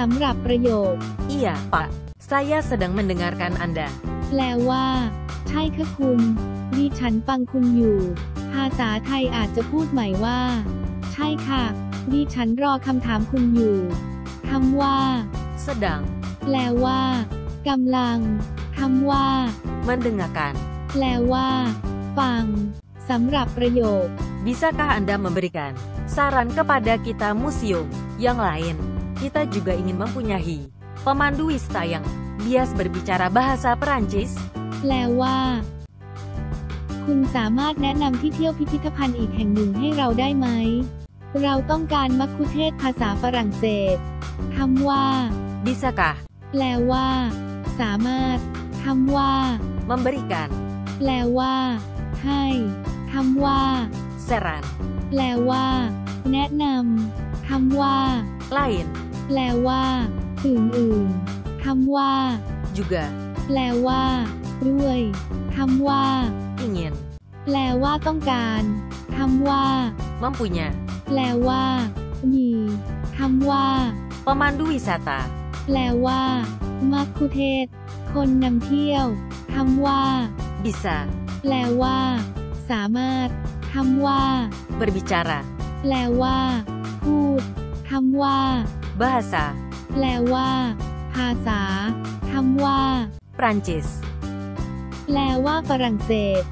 สำหรับประโยค Iya, Pak. Saya sedang mendengarkan Anda. แปลว่า ใช่ค่ะคุณ ดิฉันฟังคุณอยู่ ภาษาไทยอาจจะพูดใหม่ว่า ใช่ค่ะ ดิฉันรอคำถามคุณอยู่คำว่า Sedang แปลว่ากำลังคำว่า mendengarkan. แปลว่า ฟังสำหรับประโยค Bisakah Anda memberikan saran kepada kita museum yang lain? Kita juga ingin mempunyai pemandu wisata yang bias berbicara bahasa Perancis. แปลว่า คุณสามารถแนะนำที่เที่ยวพิพิธภัณฑ์อีกแห่งหนึ่งให้เราได้ไหม เราต้องการมัคคุเทศก์ภาษาฝรั่งเศสคำว่า Bisakah แปลว่า สามารถคำว่า memberikan แปลว่า ให้คำว่า saran แปลว่า แนะนำคำว่า lain แปลว่าอื่นๆคำว่า juga แปลว่า ด้วยคำว่า ingin แปลว่าต้องการคำว่า mempunya แปลว่า มีคำว่า pemandu wisata แปลว่ามัคคุเทศก์คนนำเที่ยวคำว่า bisa แปลว่า สามารถคำว่า berbicara แปลว่า พูดคำว่า bahasa แปลว่า ภาษาคำว่า Prancis แปลว่าฝรั่งเศส